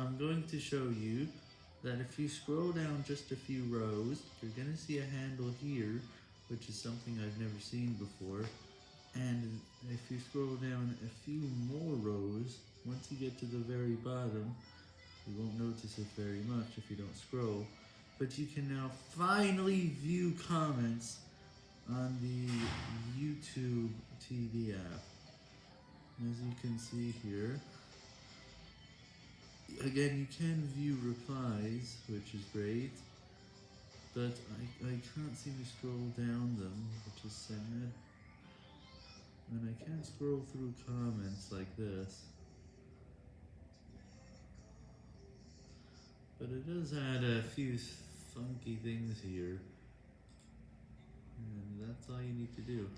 I'm going to show you that if you scroll down just a few rows, you're going to see a handle here, which is something I've never seen before. And if you scroll down a few more rows, once you get to the very bottom, you won't notice it very much if you don't scroll, but you can now finally view comments on the YouTube TV app. As you can see here, again, you can view replies, which is great, but I, I can't seem to scroll down them, which is sad. And I can't scroll through comments like this. But it does add a few funky things here. And that's all you need to do.